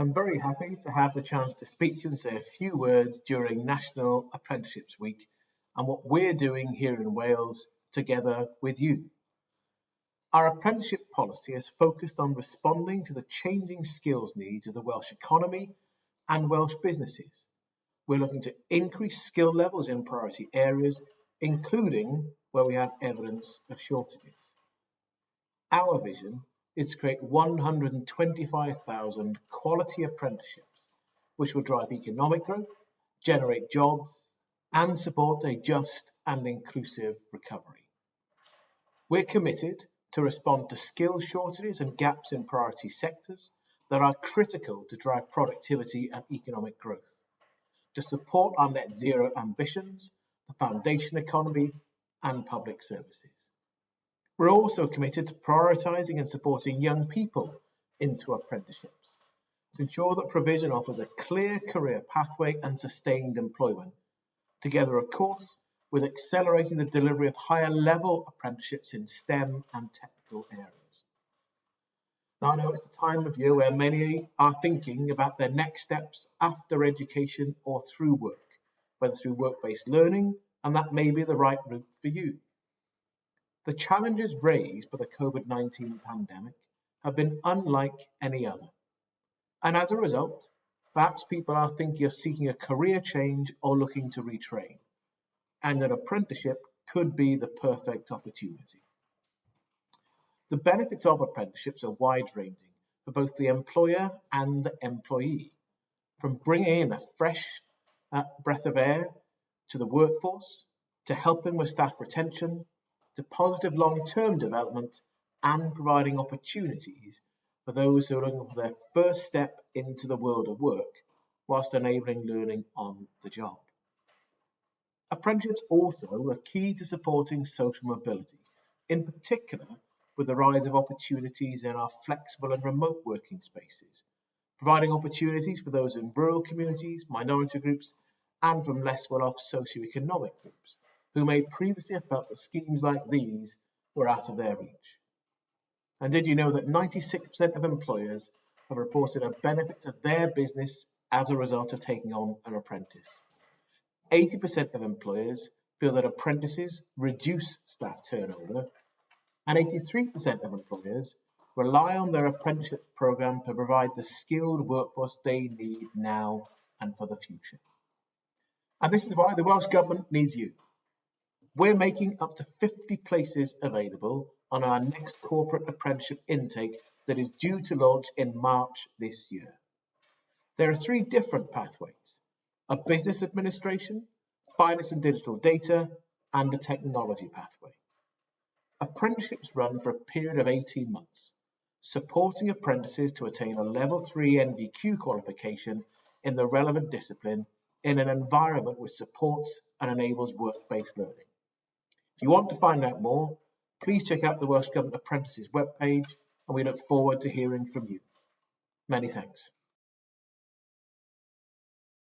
I'm very happy to have the chance to speak to you and say a few words during National Apprenticeships Week and what we're doing here in Wales together with you. Our apprenticeship policy is focused on responding to the changing skills needs of the Welsh economy and Welsh businesses. We're looking to increase skill levels in priority areas, including where we have evidence of shortages. Our vision is to create 125,000 quality apprenticeships, which will drive economic growth, generate jobs, and support a just and inclusive recovery. We're committed to respond to skill shortages and gaps in priority sectors that are critical to drive productivity and economic growth, to support our net zero ambitions, the foundation economy, and public services. We're also committed to prioritising and supporting young people into apprenticeships to ensure that provision offers a clear career pathway and sustained employment, together, of course, with accelerating the delivery of higher level apprenticeships in STEM and technical areas. Now, I know it's a time of year where many are thinking about their next steps after education or through work, whether through work based learning, and that may be the right route for you. The challenges raised by the COVID-19 pandemic have been unlike any other. And as a result, perhaps people are thinking of seeking a career change or looking to retrain. And an apprenticeship could be the perfect opportunity. The benefits of apprenticeships are wide-ranging for both the employer and the employee, from bringing in a fresh uh, breath of air to the workforce, to helping with staff retention, to positive long-term development and providing opportunities for those who are looking for their first step into the world of work whilst enabling learning on the job. Apprenticeships also are key to supporting social mobility, in particular with the rise of opportunities in our flexible and remote working spaces, providing opportunities for those in rural communities, minority groups, and from less well-off socio-economic groups who may previously have felt that schemes like these were out of their reach. And did you know that 96% of employers have reported a benefit to their business as a result of taking on an apprentice? 80% of employers feel that apprentices reduce staff turnover, and 83% of employers rely on their apprenticeship program to provide the skilled workforce they need now and for the future. And this is why the Welsh Government needs you. We're making up to 50 places available on our next corporate apprenticeship intake that is due to launch in March this year. There are three different pathways, a business administration, finance and digital data, and a technology pathway. Apprenticeships run for a period of 18 months, supporting apprentices to attain a level 3 NVQ qualification in the relevant discipline in an environment which supports and enables work-based learning. If you want to find out more, please check out the Welsh Government Apprentices webpage and we look forward to hearing from you. Many thanks.